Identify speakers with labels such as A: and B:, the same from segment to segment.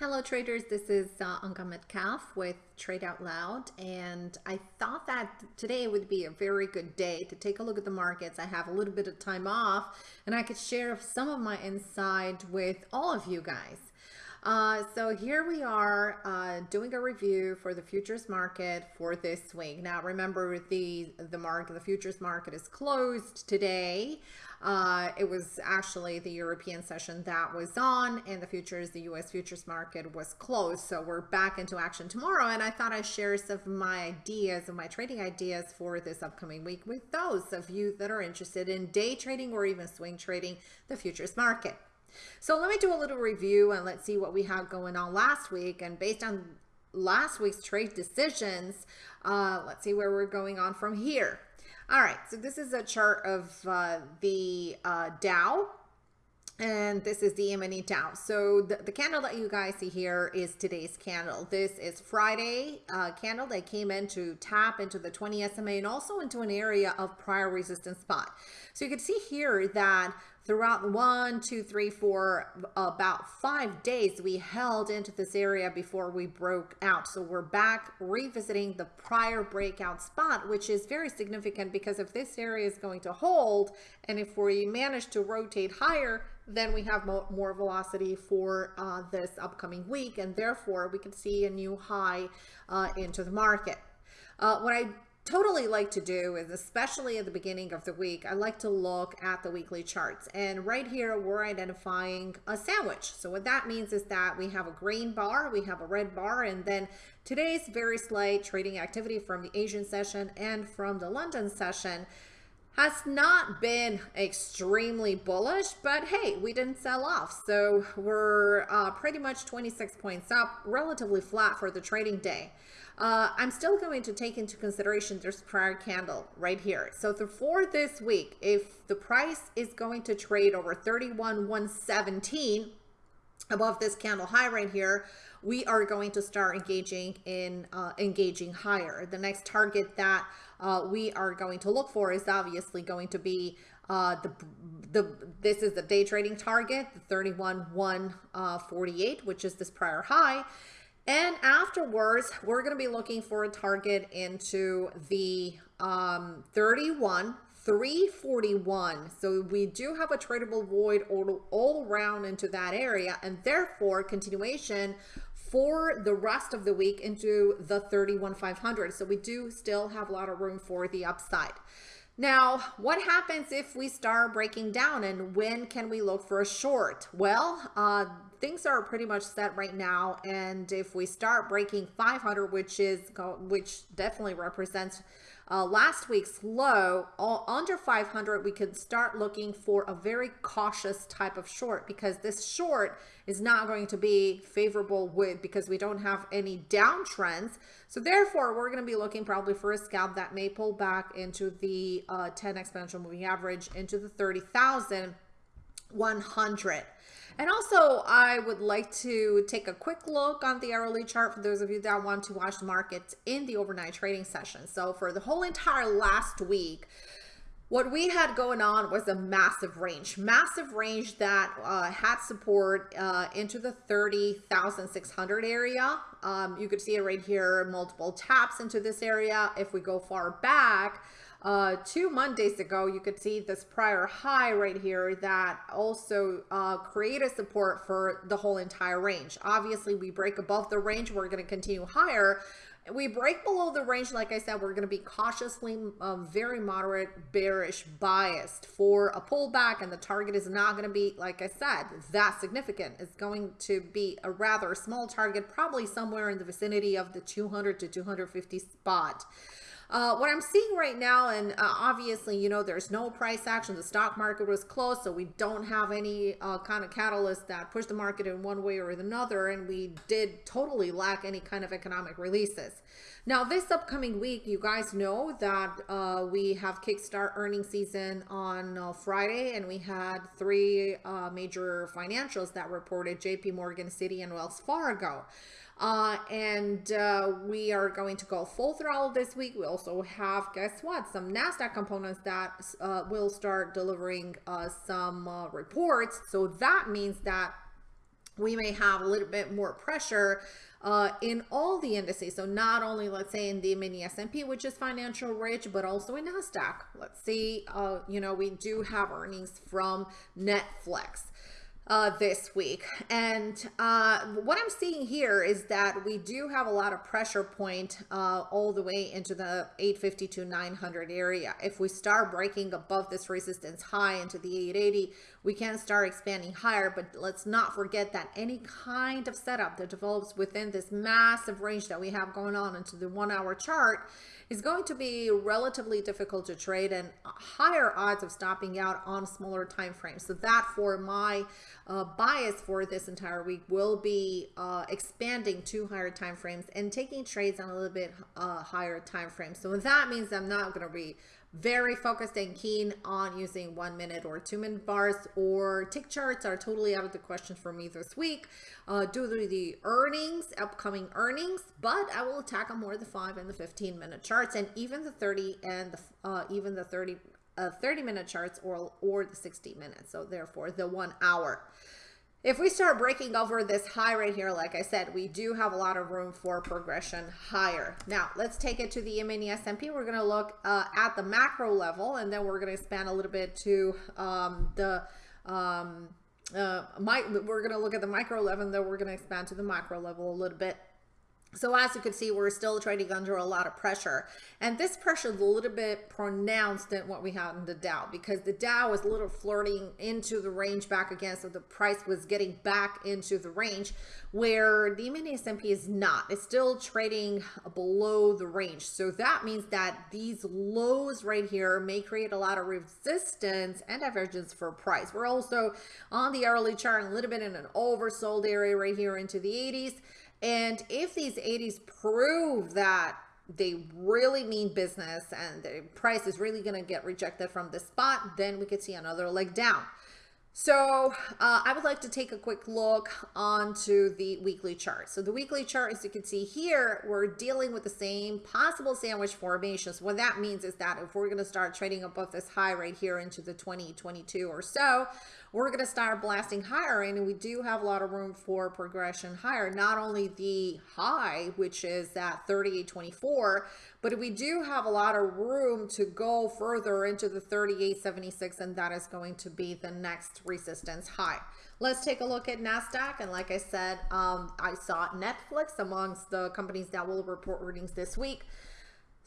A: Hello traders, this is uh, Anka Metcalf with Trade Out Loud and I thought that today would be a very good day to take a look at the markets. I have a little bit of time off and I could share some of my insight with all of you guys. Uh, so here we are uh, doing a review for the futures market for this week. Now remember the the market, the futures market is closed today. Uh, it was actually the European session that was on and the futures, the US futures market was closed. So we're back into action tomorrow. And I thought I'd share some of my ideas and my trading ideas for this upcoming week with those of you that are interested in day trading or even swing trading the futures market. So let me do a little review and let's see what we have going on last week. And based on last week's trade decisions, uh, let's see where we're going on from here. All right, so this is a chart of uh, the uh, Dow and this is the mini Dow. So the, the, candle that you guys see here is today's candle. This is Friday uh, candle that came in to tap into the 20 SMA and also into an area of prior resistance spot. So you can see here that throughout one, two, three, four, about five days, we held into this area before we broke out. So we're back revisiting the prior breakout spot, which is very significant because if this area is going to hold, and if we manage to rotate higher, then we have mo more velocity for uh, this upcoming week, and therefore we can see a new high uh, into the market. Uh, what I totally like to do is especially at the beginning of the week I like to look at the weekly charts. And right here we're identifying a sandwich. So what that means is that we have a green bar we have a red bar and then today's very slight trading activity from the Asian session and from the London session has not been extremely bullish, but hey, we didn't sell off. So we're uh, pretty much 26 points up, relatively flat for the trading day. Uh, I'm still going to take into consideration this prior candle right here. So the, for this week, if the price is going to trade over 31, 117 above this candle high right here, we are going to start engaging in uh, engaging higher. The next target that uh, we are going to look for is obviously going to be uh, the the this is the day trading target, the 31 148, uh, which is this prior high. And afterwards, we're going to be looking for a target into the um, 31 341. So we do have a tradable void all, all around into that area and therefore continuation for the rest of the week into the 31,500. So we do still have a lot of room for the upside. Now, what happens if we start breaking down and when can we look for a short? Well, uh, things are pretty much set right now. And if we start breaking 500, which is, which definitely represents uh, last week's low, all under 500, we could start looking for a very cautious type of short because this short is not going to be favorable with because we don't have any downtrends. So therefore, we're going to be looking probably for a scalp that may pull back into the uh, 10 exponential moving average into the 30,100. And also, I would like to take a quick look on the hourly chart for those of you that want to watch the markets in the overnight trading session. So for the whole entire last week, what we had going on was a massive range, massive range that uh, had support uh, into the 30,600 area. Um, you could see it right here, multiple taps into this area. If we go far back, uh, two Mondays ago, you could see this prior high right here that also uh, created support for the whole entire range. Obviously, we break above the range, we're going to continue higher. We break below the range, like I said, we're going to be cautiously uh, very moderate bearish biased for a pullback and the target is not going to be, like I said, that significant. It's going to be a rather small target, probably somewhere in the vicinity of the 200 to 250 spot. Uh, what I'm seeing right now, and uh, obviously, you know, there's no price action. The stock market was closed, so we don't have any uh, kind of catalyst that pushed the market in one way or another, and we did totally lack any kind of economic releases. Now, this upcoming week, you guys know that uh, we have Kickstart earning season on uh, Friday, and we had three uh, major financials that reported JP Morgan, Citi, and Wells Fargo. Uh, and uh, we are going to go full throttle this week. We also have, guess what, some NASDAQ components that uh, will start delivering uh, some uh, reports. So that means that we may have a little bit more pressure uh, in all the indices. So not only, let's say, in the mini S&P, which is financial rich, but also in NASDAQ. Let's see, uh, you know, we do have earnings from Netflix uh, this week. And uh, what I'm seeing here is that we do have a lot of pressure point uh, all the way into the 850 to 900 area. If we start breaking above this resistance high into the 880, we can start expanding higher. But let's not forget that any kind of setup that develops within this massive range that we have going on into the one hour chart is going to be relatively difficult to trade and higher odds of stopping out on smaller time frames. So that for my uh, bias for this entire week will be uh, expanding to higher time frames and taking trades on a little bit uh, higher time frames. So that means I'm not going to be very focused and keen on using one minute or two minute bars or tick charts are totally out of the question for me this week uh, due to the earnings, upcoming earnings, but I will attack on more the five and the 15 minute charts and even the 30 and the, uh, even the 30 uh, 30 minute charts or, or the 60 minutes. So therefore the one hour. If we start breaking over this high right here, like I said, we do have a lot of room for progression higher. Now, let's take it to the mini S&P. We're going to look uh, at the macro level, and then we're going to expand a little bit to um, the um, uh, my, we're going to look at the micro level, and then we're going to expand to the macro level a little bit. So as you can see, we're still trading under a lot of pressure. And this pressure is a little bit pronounced than what we had in the Dow because the Dow was a little flirting into the range back again. So the price was getting back into the range where the mini S&P is not. It's still trading below the range. So that means that these lows right here may create a lot of resistance and divergence for price. We're also on the early chart a little bit in an oversold area right here into the 80s. And if these 80s prove that they really mean business and the price is really going to get rejected from the spot, then we could see another leg down. So uh, I would like to take a quick look onto the weekly chart. So the weekly chart, as you can see here, we're dealing with the same possible sandwich formations. What that means is that if we're going to start trading above this high right here into the 2022 or so, we're going to start blasting higher and we do have a lot of room for progression higher. Not only the high, which is at 38.24, but we do have a lot of room to go further into the 38.76 and that is going to be the next resistance high. Let's take a look at NASDAQ. And like I said, um, I saw Netflix amongst the companies that will report earnings this week.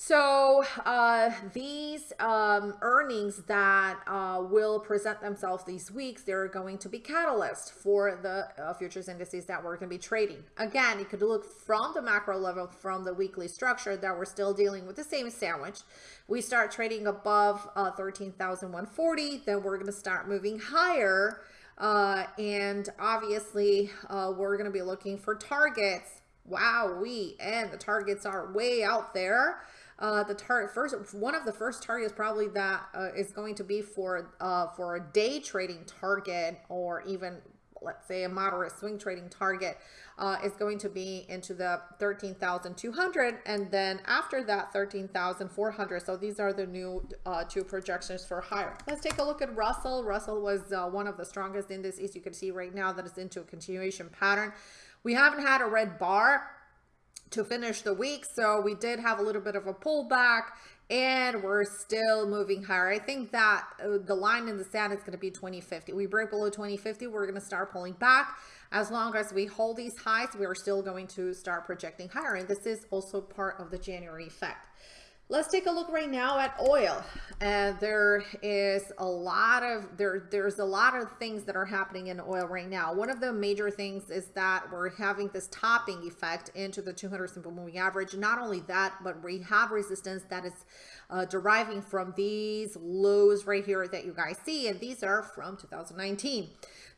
A: So uh, these um, earnings that uh, will present themselves these weeks, they're going to be catalyst for the uh, futures indices that we're going to be trading. Again, you could look from the macro level, from the weekly structure that we're still dealing with the same sandwich. We start trading above uh, 13,140, then we're going to start moving higher. Uh, and obviously, uh, we're going to be looking for targets. Wow, we and the targets are way out there uh, the target first one of the first targets probably that uh, is going to be for uh, for a day trading target or even let's say a moderate swing trading target uh, is going to be into the 13,200 and then after that 13,400 so these are the new uh, two projections for higher. Let's take a look at Russell. Russell was uh, one of the strongest indices you can see right now that is into a continuation pattern. We haven't had a red bar to finish the week. So we did have a little bit of a pullback and we're still moving higher. I think that uh, the line in the sand is going to be 2050. We break below 2050, we're going to start pulling back. As long as we hold these highs, we are still going to start projecting higher. And this is also part of the January effect. Let's take a look right now at oil. And there is a lot of there there's a lot of things that are happening in oil right now. One of the major things is that we're having this topping effect into the 200 simple moving average. Not only that, but we have resistance that is uh, deriving from these lows right here that you guys see, and these are from 2019.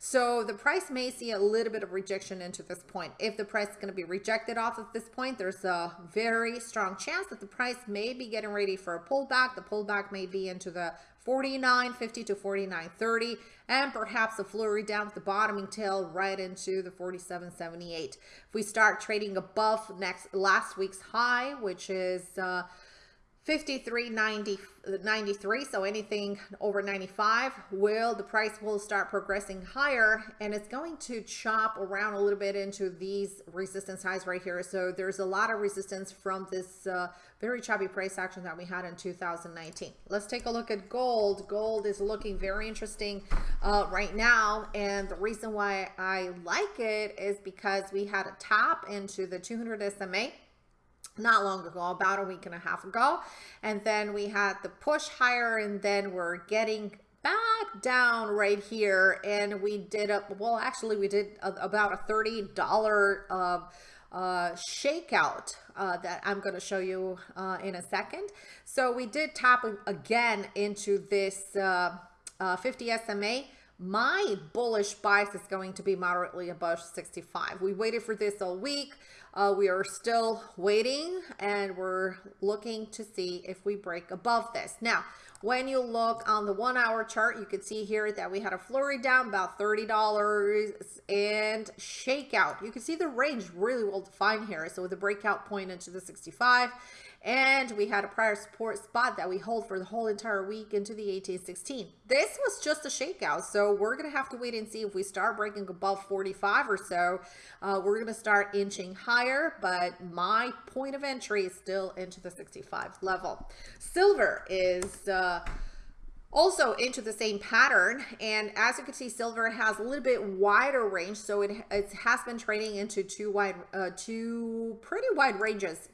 A: So the price may see a little bit of rejection into this point. If the price is going to be rejected off of this point, there's a very strong chance that the price may be getting ready for a pullback. The pullback may be into the 49.50 to 49.30 and perhaps a flurry down at the bottoming tail right into the 47.78. If we start trading above next last week's high, which is uh, 53.93 so anything over 95 will the price will start progressing higher and it's going to chop around a little bit into these resistance highs right here. So there's a lot of resistance from this uh, very choppy price action that we had in 2019 let's take a look at gold. Gold is looking very interesting uh, right now and the reason why I like it is because we had a top into the 200 SMA not long ago, about a week and a half ago. And then we had the push higher and then we're getting back down right here and we did up well actually we did a, about a $30 uh, uh, shakeout uh, that I'm going to show you uh, in a second. So we did tap again into this uh, uh, 50 SMA my bullish bias is going to be moderately above 65. We waited for this all week. Uh, we are still waiting and we're looking to see if we break above this. Now, when you look on the one hour chart, you can see here that we had a flurry down about $30 and shakeout. You can see the range really well defined here. So with a breakout point into the 65 and we had a prior support spot that we hold for the whole entire week into the 1816. This was just a shakeout, so we're going to have to wait and see if we start breaking above 45 or so. Uh, we're going to start inching higher, but my point of entry is still into the 65 level. Silver is... Uh, also into the same pattern and as you can see silver has a little bit wider range so it, it has been trading into two wide uh, two pretty wide ranges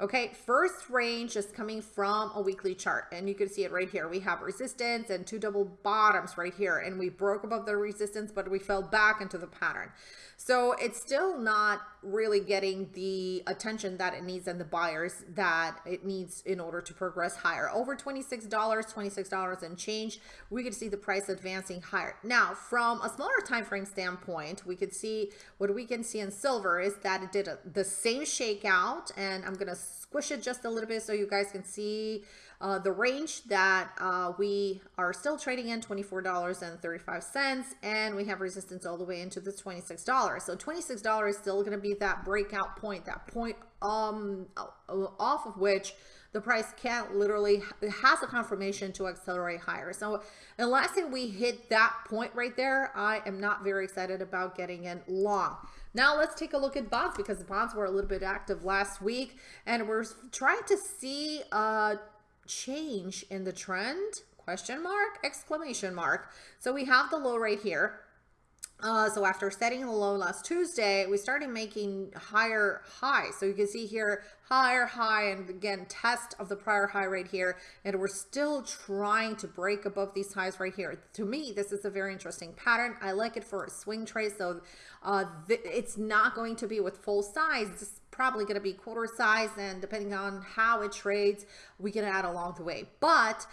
A: Okay, first range is coming from a weekly chart and you can see it right here. We have resistance and two double bottoms right here and we broke above the resistance, but we fell back into the pattern. So it's still not really getting the attention that it needs and the buyers that it needs in order to progress higher. Over $26, $26 and change, we could see the price advancing higher. Now, from a smaller time frame standpoint, we could see what we can see in silver is that it did a, the same shakeout and I'm going to squish it just a little bit so you guys can see uh, the range that uh, we are still trading in $24.35 and we have resistance all the way into the $26. So $26 is still going to be that breakout point, that point um, off of which the price can't literally it has a confirmation to accelerate higher. So unless we hit that point right there, I am not very excited about getting in long. Now let's take a look at bonds because the bonds were a little bit active last week and we're trying to see a change in the trend? Question mark, exclamation mark. So we have the low right here. Uh, so after setting the low last Tuesday, we started making higher highs. So you can see here, higher high, and again, test of the prior high right here. And we're still trying to break above these highs right here. To me, this is a very interesting pattern. I like it for a swing trade. So uh, it's not going to be with full size. It's probably going to be quarter size. And depending on how it trades, we can add along the way. But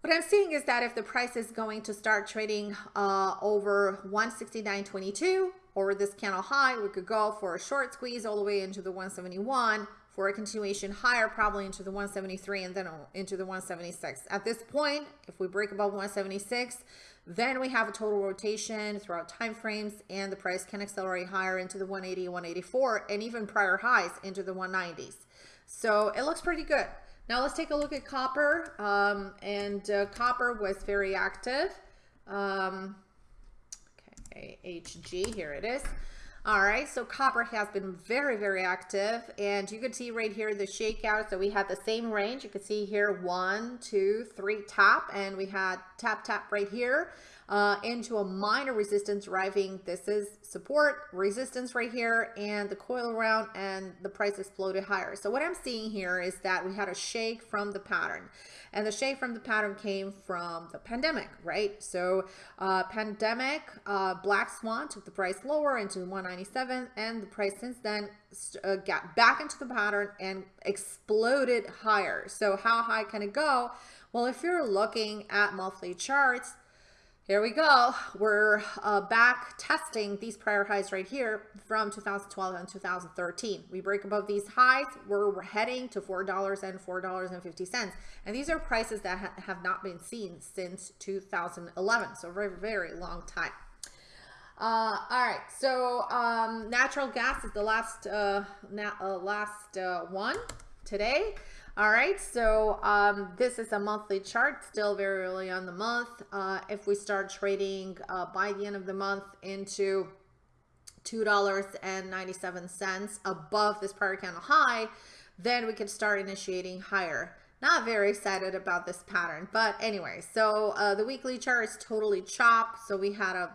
A: what I'm seeing is that if the price is going to start trading uh, over 169.22 or this candle high, we could go for a short squeeze all the way into the 171 for a continuation higher, probably into the 173 and then into the 176. At this point, if we break above 176, then we have a total rotation throughout time frames and the price can accelerate higher into the 180, 184 and even prior highs into the 190s. So it looks pretty good. Now let's take a look at copper. Um, and uh, copper was very active. Um, okay, HG, here it is. All right, so copper has been very, very active. And you can see right here the shakeout. So we had the same range. You can see here one, two, three, tap. And we had tap, tap right here uh, into a minor resistance driving. This is support, resistance right here, and the coil around, and the price exploded higher. So what I'm seeing here is that we had a shake from the pattern. And the shake from the pattern came from the pandemic, right? So uh, pandemic, uh, Black Swan took the price lower into 197, and the price since then uh, got back into the pattern and exploded higher. So how high can it go? Well, if you're looking at monthly charts, here we go. We're uh, back testing these prior highs right here from 2012 and 2013. We break above these highs, we're, heading to $4 and $4.50. And these are prices that ha have not been seen since 2011. So very, very long time. Uh, all right, so um, natural gas is the last uh, uh, last uh, one today. All right, so um, this is a monthly chart, still very early on the month. Uh, if we start trading uh, by the end of the month into $2.97 above this prior candle high, then we can start initiating higher. Not very excited about this pattern, but anyway, so uh, the weekly chart is totally chopped. So we had a,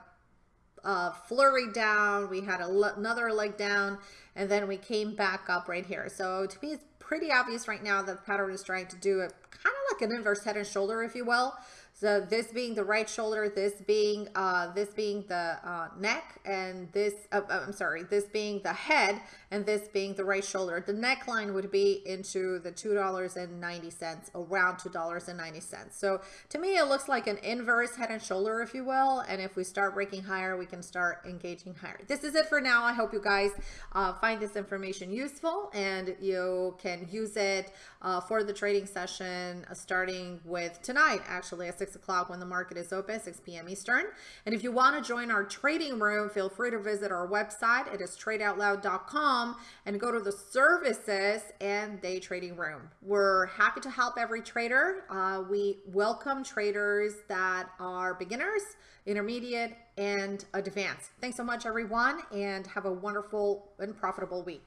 A: a flurry down, we had another leg down, and then we came back up right here. So to me, it's pretty obvious right now that the pattern is trying to do it kind of like an inverse head and shoulder, if you will. So this being the right shoulder, this being uh, this being the uh, neck, and this uh, uh, I'm sorry, this being the head, and this being the right shoulder. The neckline would be into the two dollars and ninety cents, around two dollars and ninety cents. So to me, it looks like an inverse head and shoulder, if you will. And if we start breaking higher, we can start engaging higher. This is it for now. I hope you guys uh, find this information useful and you can use it uh, for the trading session starting with tonight, actually at 6 o'clock when the market is open, 6 p.m. Eastern. And if you want to join our trading room, feel free to visit our website. It is tradeoutloud.com and go to the services and day trading room. We're happy to help every trader. Uh, we welcome traders that are beginners, intermediate, and advanced. Thanks so much, everyone, and have a wonderful and profitable week.